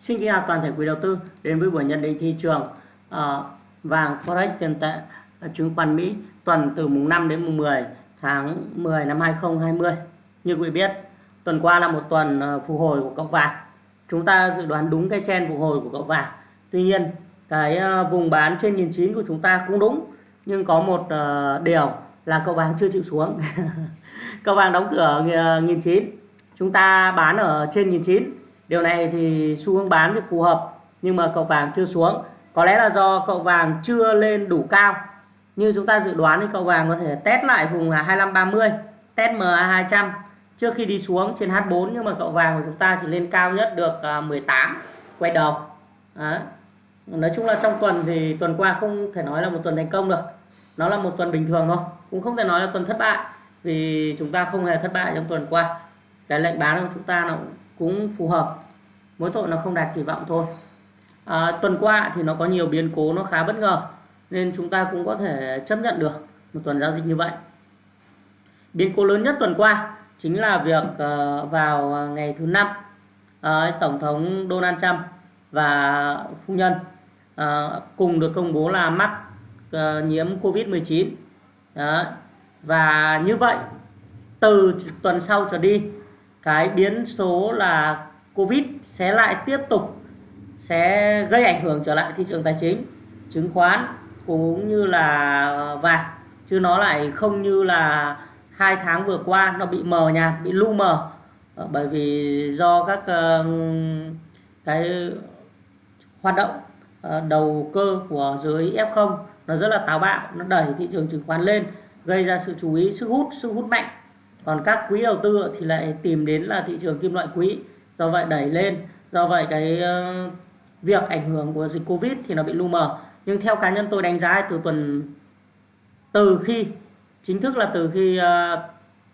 Xin kính chào toàn thể quý đầu tư đến với buổi nhận định thị trường uh, vàng forex tiền tệ ờ, chứng khoán Mỹ tuần từ mùng 5 đến mùng 10 tháng 10 năm 2020. Như quý vị biết, tuần qua là một tuần ờ, phục hồi của cậu vàng. Chúng ta dự đoán đúng cái chen phục hồi của cậu vàng. Tuy nhiên, cái vùng bán trên 1009 của chúng ta cũng đúng, nhưng có một uh, điều là cậu vàng chưa chịu xuống. cậu vàng đóng cửa nghìn 1009. Chúng ta bán ở trên 1009 Điều này thì xu hướng bán thì phù hợp nhưng mà cậu vàng chưa xuống. Có lẽ là do cậu vàng chưa lên đủ cao. Như chúng ta dự đoán thì cậu vàng có thể test lại vùng là 2530, test MA200 trước khi đi xuống trên H4 nhưng mà cậu vàng của chúng ta chỉ lên cao nhất được à, 18 quay đầu. Đó. Nói chung là trong tuần thì tuần qua không thể nói là một tuần thành công được. Nó là một tuần bình thường thôi, cũng không thể nói là tuần thất bại vì chúng ta không hề thất bại trong tuần qua. Cái lệnh bán của chúng ta nó cũng phù hợp. Mỗi tội nó không đạt kỳ vọng thôi. À, tuần qua thì nó có nhiều biến cố nó khá bất ngờ nên chúng ta cũng có thể chấp nhận được một tuần giao dịch như vậy. Biến cố lớn nhất tuần qua chính là việc uh, vào ngày thứ năm uh, tổng thống Donald Trump và phu nhân uh, cùng được công bố là mắc uh, nhiễm Covid-19 và như vậy từ tuần sau trở đi cái biến số là Covid sẽ lại tiếp tục sẽ gây ảnh hưởng trở lại thị trường tài chính, chứng khoán cũng như là vàng chứ nó lại không như là hai tháng vừa qua nó bị mờ nhạt, bị lu mờ. Ờ, bởi vì do các ờ, cái hoạt động ờ, đầu cơ của giới F0 nó rất là táo bạo, nó đẩy thị trường chứng khoán lên, gây ra sự chú ý, sức hút, sức hút mạnh còn các quỹ đầu tư thì lại tìm đến là thị trường kim loại quý. Do vậy đẩy lên. Do vậy cái ờ, việc ảnh hưởng của dịch covid thì nó bị lu mờ. Nhưng theo cá nhân tôi đánh giá từ tuần từ khi chính thức là từ khi uh,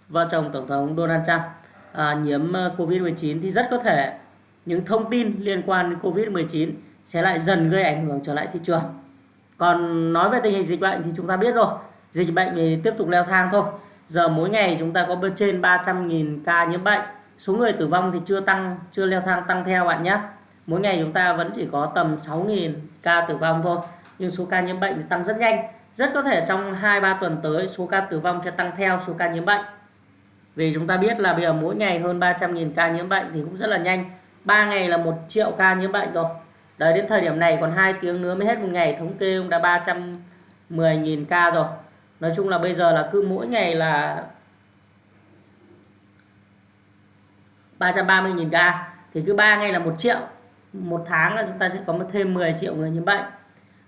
vợ chồng tổng thống Donald Trump uh, nhiễm covid-19 thì rất có thể những thông tin liên quan đến covid-19 sẽ lại dần gây ảnh hưởng trở lại thị trường. Còn nói về tình hình dịch bệnh thì chúng ta biết rồi. Dịch bệnh thì tiếp tục leo thang thôi giờ mỗi ngày chúng ta có trên 300.000 ca nhiễm bệnh. Số người tử vong thì chưa tăng, chưa leo thang, tăng theo bạn nhé. Mỗi ngày chúng ta vẫn chỉ có tầm 6.000 ca tử vong thôi, nhưng số ca nhiễm bệnh thì tăng rất nhanh. Rất có thể trong 2-3 tuần tới, số ca tử vong sẽ tăng theo số ca nhiễm bệnh. Vì chúng ta biết là bây giờ mỗi ngày hơn 300.000 ca nhiễm bệnh thì cũng rất là nhanh. 3 ngày là 1 triệu ca nhiễm bệnh rồi. Đấy, đến thời điểm này còn 2 tiếng nữa mới hết một ngày, thống kê cũng đã 310.000 ca rồi nói chung là bây giờ là cứ mỗi ngày là 330.000 ca. Thì cứ 3 ngày là một triệu. Một tháng là chúng ta sẽ có thêm 10 triệu người nhiễm bệnh.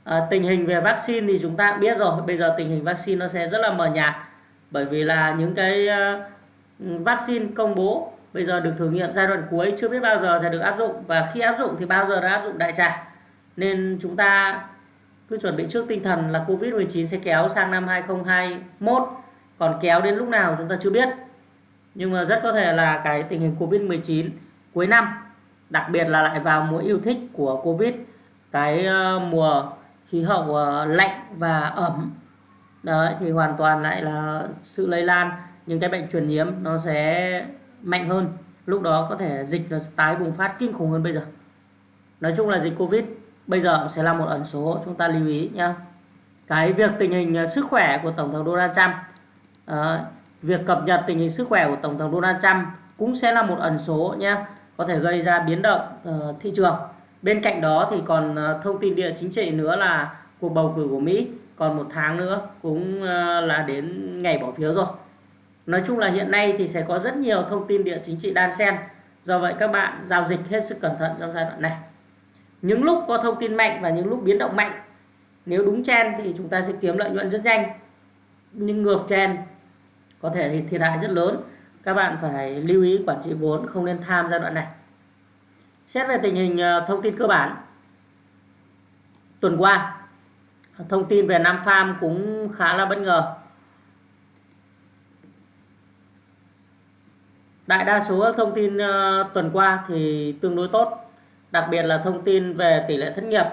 À, tình hình về vaccine thì chúng ta biết rồi. Bây giờ tình hình vaccine nó sẽ rất là mờ nhạt. Bởi vì là những cái uh, vaccine công bố bây giờ được thử nghiệm giai đoạn cuối chưa biết bao giờ sẽ được áp dụng. Và khi áp dụng thì bao giờ đã áp dụng đại trà. Nên chúng ta cứ chuẩn bị trước tinh thần là Covid-19 sẽ kéo sang năm 2021 còn kéo đến lúc nào chúng ta chưa biết. Nhưng mà rất có thể là cái tình hình Covid-19 cuối năm, đặc biệt là lại vào mùa yêu thích của Covid, cái ờ, mùa khí hậu ờ, lạnh và ẩm. Đấy, thì hoàn toàn lại là sự lây lan. Những cái bệnh truyền nhiễm nó sẽ mạnh hơn. Lúc đó có thể dịch nó tái bùng phát kinh khủng hơn bây giờ. Nói chung là dịch Covid bây giờ sẽ là một ẩn số chúng ta lưu ý nhé cái việc tình hình ờ, sức khỏe của tổng thống Donald Trump à, việc cập nhật tình hình sức khỏe của tổng thống Donald Trump cũng sẽ là một ẩn số nhé có thể gây ra biến động uh, thị trường. Bên cạnh đó thì còn uh, thông tin địa chính trị nữa là cuộc bầu cử của Mỹ còn một tháng nữa cũng uh, là đến ngày bỏ phiếu rồi. Nói chung là hiện nay thì sẽ có rất nhiều thông tin địa chính trị đan xen. Do vậy các bạn giao dịch hết sức cẩn thận trong giai đoạn này những lúc có thông tin mạnh và những lúc biến động mạnh, nếu đúng chen thì chúng ta sẽ kiếm lợi nhuận rất nhanh. Nhưng ngược chen có thể thì thiệt hại rất lớn. Các bạn phải lưu ý quản trị vốn, không nên tham giai đoạn này. Xét về tình hình ờ, thông tin cơ bản. Tuần qua, thông tin về Nam Farm cũng khá là bất ngờ. Đại đa số thông tin ờ, tuần qua thì tương đối tốt đặc biệt là thông tin về tỷ lệ thất nghiệp.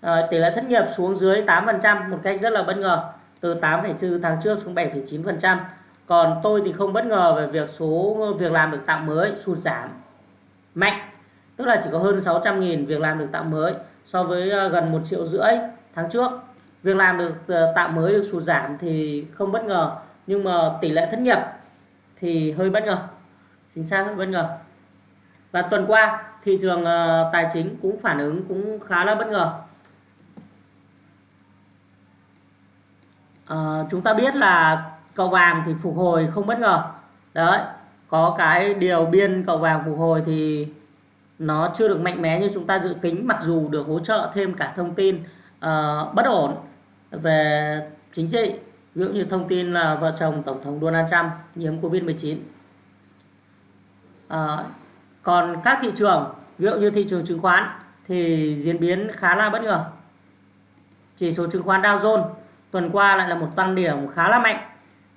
À, tỷ lệ thất nghiệp xuống dưới 8% một cách rất là bất ngờ từ 8,4 tháng trước xuống 7,9% còn tôi thì không bất ngờ về việc số việc làm được tạo mới sụt giảm mạnh. Tức là chỉ có hơn 600 nghìn việc làm được tạo mới so với ờ, gần 1 triệu rưỡi tháng trước. Việc làm được ờ, tạo mới được sụt giảm thì không bất ngờ nhưng mà tỷ lệ thất nghiệp thì hơi bất ngờ chính xác hơi bất ngờ. Và tuần qua thị trường ờ, tài chính cũng phản ứng cũng khá là bất ngờ. À, chúng ta biết là cầu vàng thì phục hồi không bất ngờ. Đấy có cái điều biên cầu vàng phục hồi thì nó chưa được mạnh mẽ như chúng ta dự tính mặc dù được hỗ trợ thêm cả thông tin uh, bất ổn về chính trị ví dụ như thông tin là vợ chồng tổng thống Donald Trump nhiễm Covid-19 uh, còn các thị trường, ví dụ như thị trường chứng khoán thì diễn biến khá là bất ngờ. Chỉ số chứng khoán Dow Jones tuần qua lại là một tăng điểm khá là mạnh.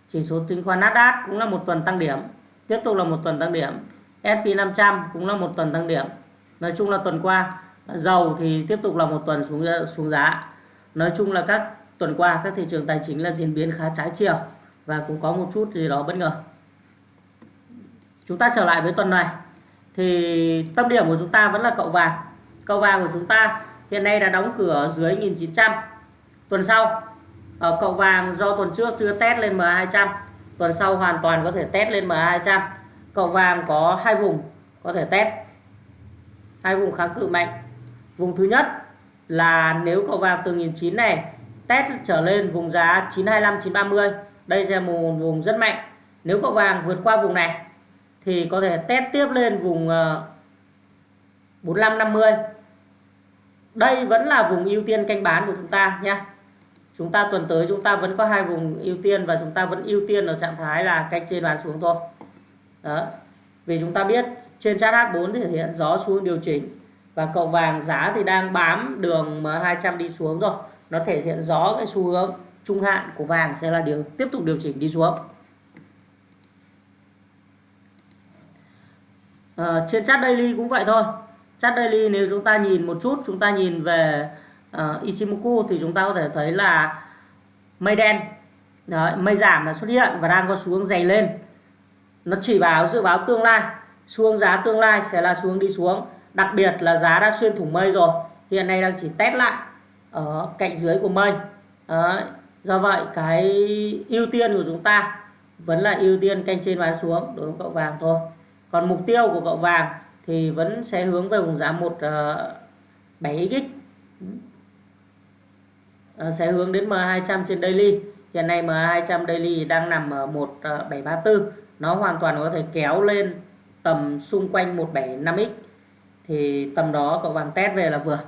Chỉ số chứng khoán Nasdaq cũng là một tuần tăng điểm, tiếp tục là một tuần tăng điểm. S&P 500 cũng là một tuần tăng điểm. Nói chung là tuần qua, dầu thì tiếp tục là một tuần xuống ờ, xuống giá. Nói chung là các tuần qua, các thị trường tài chính là diễn biến khá trái chiều và cũng có một chút gì đó bất ngờ. Chúng ta trở lại với tuần này thì tâm điểm của chúng ta vẫn là cậu vàng. Cậu vàng của chúng ta hiện nay đã đóng cửa dưới 1900 tuần sau ở cậu vàng do tuần trước chưa test lên MA200 tuần sau hoàn toàn có thể test lên MA200 cậu vàng có hai vùng có thể test. Hai vùng kháng cự mạnh. Vùng thứ nhất là nếu cậu vàng từ 1900 này test trở lên vùng giá 925 930 đây sẽ một vùng rất mạnh. Nếu cậu vàng vượt qua vùng này thì có thể test tiếp lên vùng ờ, 4550 đây vẫn là vùng ưu tiên canh bán của chúng ta nhé chúng ta tuần tới chúng ta vẫn có hai vùng ưu tiên và chúng ta vẫn ưu tiên ở trạng thái là canh trên bán xuống thôi. Đó. Vì chúng ta biết trên chart H4 thì thể hiện gió xuống điều chỉnh và cậu vàng giá thì đang bám đường M200 đi xuống rồi. Nó thể hiện rõ cái xu hướng trung hạn của vàng sẽ là điều tiếp tục điều chỉnh đi xuống. Uh, trên chart daily cũng vậy thôi. Chart daily nếu chúng ta nhìn một chút chúng ta nhìn về uh, Ichimoku thì chúng ta có thể thấy là mây đen. Đấy, mây giảm là xuất hiện và đang có xuống dày lên. Nó chỉ báo dự báo tương lai. Xuống giá tương lai sẽ là xuống đi xuống. Đặc biệt là giá đã xuyên thủng mây rồi. Hiện nay đang chỉ test lại ở cạnh dưới của mây. Đấy. do vậy cái ưu tiên của chúng ta vẫn là ưu tiên canh trên bán xuống đối với cậu vàng thôi còn mục tiêu của cậu vàng thì vẫn sẽ hướng về vùng giá 17x ờ, uh, ờ, sẽ hướng đến M200 trên daily. Hiện nay M200 daily đang nằm ở 1734 ờ, nó hoàn toàn có thể kéo lên tầm xung quanh 175x thì tầm đó cậu vàng test về là vừa.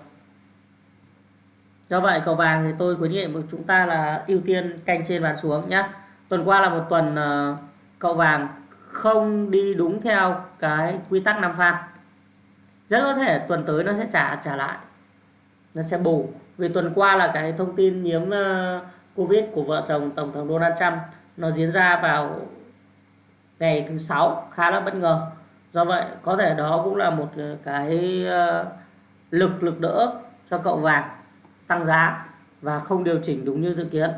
Do vậy cậu vàng thì tôi khuyến nghị của chúng ta là ưu tiên canh trên bàn xuống nhé tuần qua là một tuần cậu vàng không đi đúng theo cái quy tắc năm pha, rất có thể tuần tới nó sẽ trả trả lại. Nó sẽ bù. Vì tuần qua là cái thông tin nhiễm ờ, covid của vợ chồng tổng thống Donald Trump nó diễn ra vào ngày thứ sáu khá là bất ngờ. Do vậy có thể đó cũng là một ờ, cái ờ, lực lực đỡ cho cậu vàng tăng giá và không điều chỉnh đúng như dự kiến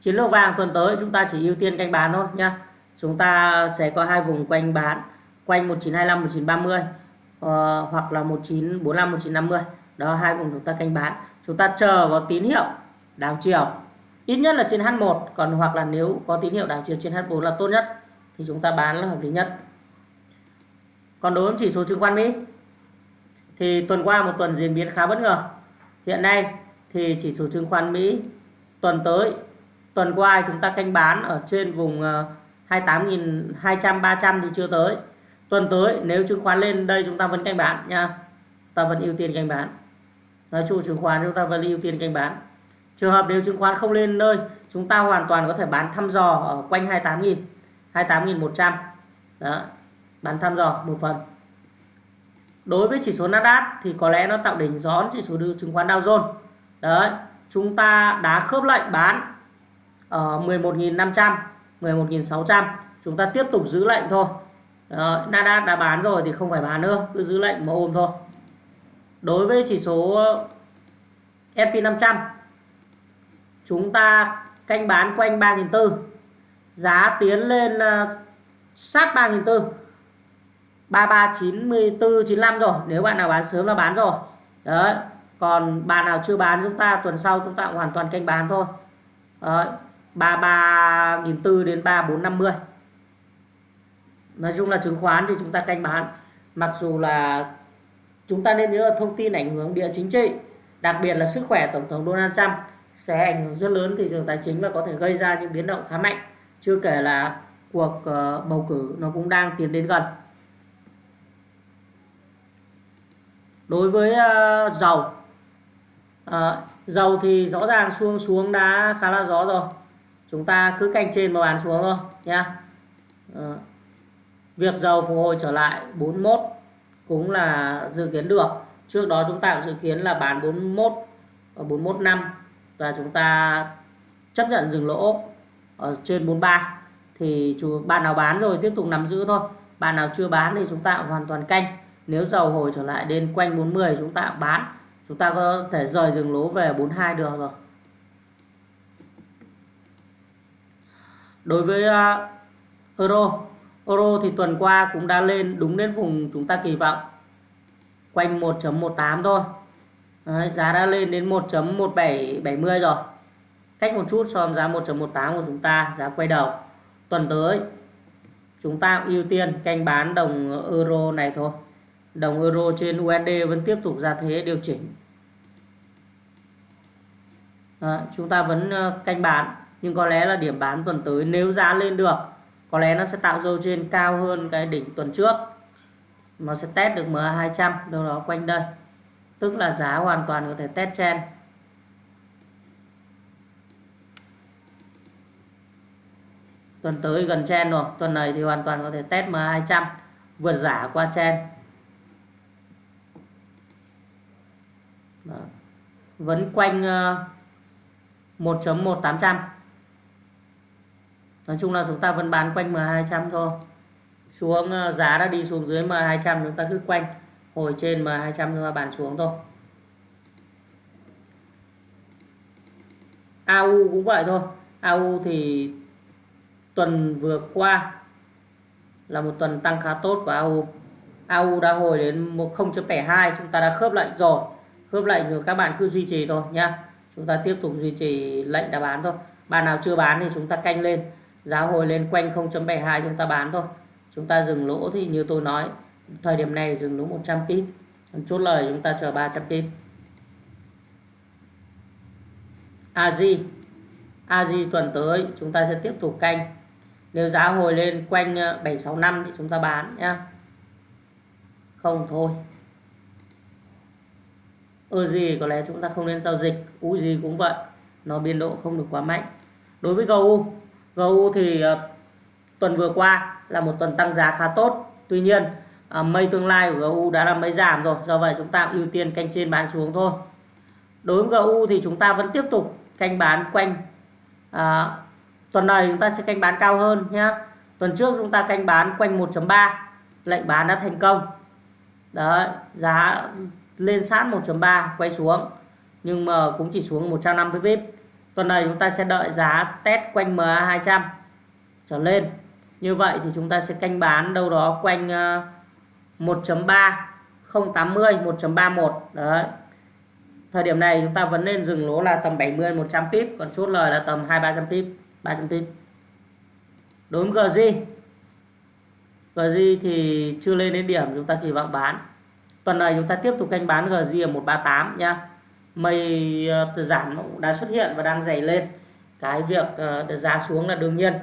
chiến lược vàng tuần tới chúng ta chỉ ưu tiên canh bán thôi nhá. Chúng ta sẽ có hai vùng quanh bán quanh 1925 1930 uh, hoặc là 1945 1950 đó hai vùng chúng ta canh bán. Chúng ta chờ có tín hiệu đảo chiều. Ít nhất là trên H1 còn hoặc là nếu có tín hiệu đảo chiều trên H4 là tốt nhất thì chúng ta bán là hợp lý nhất. Còn đối với chỉ số chứng khoán Mỹ thì tuần qua một tuần diễn biến khá bất ngờ. Hiện nay thì chỉ số chứng khoán Mỹ tuần tới tuần qua chúng ta canh bán ở trên vùng ờ, 28.200 300 thì chưa tới. Tuần tới, nếu chứng khoán lên, đây chúng ta vẫn canh bán nha. Ta vẫn ưu tiên canh bán. Nói chung chứng khoán chúng ta vẫn ưu tiên canh bán. Trường hợp nếu chứng khoán không lên nơi, chúng ta hoàn toàn có thể bán thăm dò ở quanh 28.000 28.100 đó, bán thăm dò một phần. Đối với chỉ số Nasdaq thì có lẽ nó tạo đỉnh gión chỉ số chứng khoán Dow Jones. Đấy, chúng ta đã khớp lệnh bán ở 11.500 11.600 chúng ta tiếp tục giữ lệnh thôi. Ờ, Đó, Nasdaq đã bán rồi thì không phải bán nữa cứ giữ lệnh mà ôm thôi. Đối với chỉ số ờ, S&P 500 chúng ta canh bán quanh 3.400 giá tiến lên uh, sát 3.400 3394 95 rồi nếu bạn nào bán sớm là bán rồi. Đấy còn bạn nào chưa bán chúng ta tuần sau chúng ta hoàn toàn canh bán thôi. Đấy 33.400 đến 3450 nói chung là chứng khoán thì chúng ta canh bán. Mặc dù là chúng ta nên nhớ thông tin ảnh hưởng địa chính trị, đặc biệt là sức khỏe tổng thống Donald Trump sẽ ảnh hưởng rất lớn thị trường tài chính và có thể gây ra những biến động khá mạnh. Chưa kể là cuộc ờ, bầu cử nó cũng đang tiến đến gần. Đối với ờ, dầu ờ, dầu thì rõ ràng xuống xuống đã khá là rõ rồi chúng ta cứ canh trên mà bán xuống thôi, nhá. Ờ. Việc dầu phục hồi trở lại 41 cũng là dự kiến được. Trước đó chúng ta cũng dự kiến là bán 41 và 41 năm và chúng ta chấp nhận dừng lỗ ở trên 43 thì chủ bạn nào bán rồi tiếp tục nắm giữ thôi. Bạn nào chưa bán thì chúng ta hoàn toàn canh. Nếu dầu hồi trở lại đến quanh 40 chúng ta bán. Chúng ta có thể rời dừng lỗ về 42 được rồi. Đối với uh, euro euro thì tuần qua cũng đã lên đúng đến vùng chúng ta kỳ vọng. Quanh 1.18 thôi. Đấy, giá đã lên đến 1.1770 rồi. Cách một chút so với giá 1.18 của chúng ta giá quay đầu. Tuần tới chúng ta ưu tiên canh bán đồng euro này thôi. Đồng euro trên USD vẫn tiếp tục ra thế điều chỉnh. Đó, chúng ta vẫn ờ, canh bán nhưng có lẽ là điểm bán tuần tới nếu giá lên được, có lẽ nó sẽ tạo dấu trên cao hơn cái đỉnh tuần trước. Nó sẽ test được MA200 đâu đó quanh đây. Tức là giá hoàn toàn có thể test trend tuần tới gần trend rồi, tuần này thì hoàn toàn có thể test MA200 vượt giả qua trend Đó. vẫn quanh ờ, 1.1800 nói chung là chúng ta vẫn bán quanh M200 thôi. Xuống ờ, giá đã đi xuống dưới M200 chúng ta cứ quanh. Hồi trên M200 chúng ta bán xuống thôi. AU cũng vậy thôi. AU thì tuần vừa qua là một tuần tăng khá tốt của AU AU đã hồi đến 0.72 chúng ta đã khớp lệnh rồi. Khớp lệnh rồi các bạn cứ duy trì thôi nhá. Chúng ta tiếp tục duy trì lệnh đã bán thôi. Bạn nào chưa bán thì chúng ta canh lên giá hồi lên quanh 0.72 chúng ta bán thôi. Chúng ta dừng lỗ thì như tôi nói, thời điểm này dừng lỗ 100 pip chốt lời chúng ta chờ 300 pip AG AG tuần tới chúng ta sẽ tiếp tục canh. Nếu giá hồi lên quanh ờ, 765 thì chúng ta bán nhá. Không thôi. Ơ gì có lẽ chúng ta không nên giao dịch. U gì cũng vậy. Nó biên độ không được quá mạnh. Đối với GU GU thì ờ, tuần vừa qua là một tuần tăng giá khá tốt. Tuy nhiên ờ, mây tương lai của GU đã là mây giảm rồi do vậy chúng ta ưu tiên canh trên bán xuống thôi. Đối với GU thì chúng ta vẫn tiếp tục canh bán quanh à, tuần này chúng ta sẽ canh bán cao hơn nhé tuần trước chúng ta canh bán quanh 1.3 lệnh bán đã thành công. Đấy giá lên sát 1.3 quay xuống nhưng mà cũng chỉ xuống 150 pip tuần này chúng ta sẽ đợi giá test quanh MA200 trở lên. Như vậy thì chúng ta sẽ canh bán đâu đó quanh 1.3 080 1.31 đấy. Thời điểm này chúng ta vẫn nên dừng lỗ là tầm 70 100 pip, còn chốt lời là tầm 2 300 pip 300 pip. Đối với GJ GZ thì chưa lên đến điểm, chúng ta kỳ vọng bán. Tuần này chúng ta tiếp tục canh bán GZ ở 138 nhá mây ờ, uh, giảm đã xuất hiện và đang dày lên. Cái việc uh, giá xuống là đương nhiên.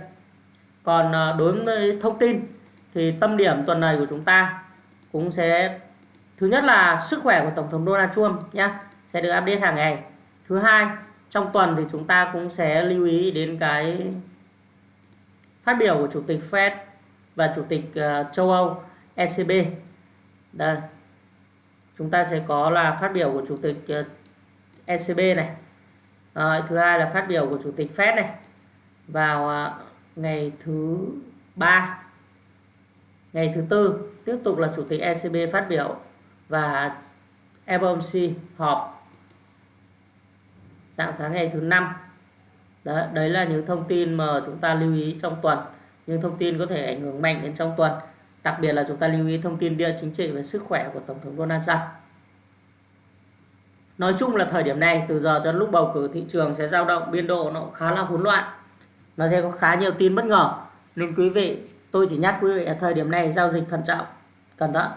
Còn uh, đối với thông tin thì tâm điểm tuần này của chúng ta cũng sẽ thứ nhất là sức khỏe của tổng thống Donald Trump nhé sẽ được update hàng ngày. Thứ hai trong tuần thì chúng ta cũng sẽ lưu ý đến cái phát biểu của chủ tịch Fed và chủ tịch uh, châu Âu ECB đây chúng ta sẽ có là phát biểu của chủ tịch uh, ECB này. À, thứ hai là phát biểu của chủ tịch Fed này. Vào à, ngày thứ ba ngày thứ tư tiếp tục là chủ tịch ECB phát biểu và FOMC họp dạng sáng ngày thứ năm. Đấy, đấy là những thông tin mà chúng ta lưu ý trong tuần. Những thông tin có thể ảnh hưởng mạnh đến trong tuần. Đặc biệt là chúng ta lưu ý thông tin địa chính trị về sức khỏe của Tổng thống Donald Trump. Nói chung là thời điểm này từ giờ cho lúc bầu cử thị trường sẽ dao động biên độ nó khá là hỗn loạn. Nó sẽ có khá nhiều tin bất ngờ. Nên quý vị, tôi chỉ nhắc quý vị ở thời điểm này giao dịch thận trọng, cẩn thận,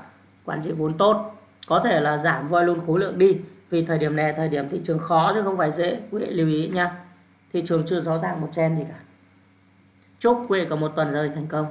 quản trị vốn tốt. Có thể là giảm volume khối lượng đi vì thời điểm này thời điểm thị trường khó chứ không phải dễ. Quý vị lưu ý nha. Thị trường chưa rõ ràng một trend gì cả. Chúc quý vị có một tuần giao dịch thành công.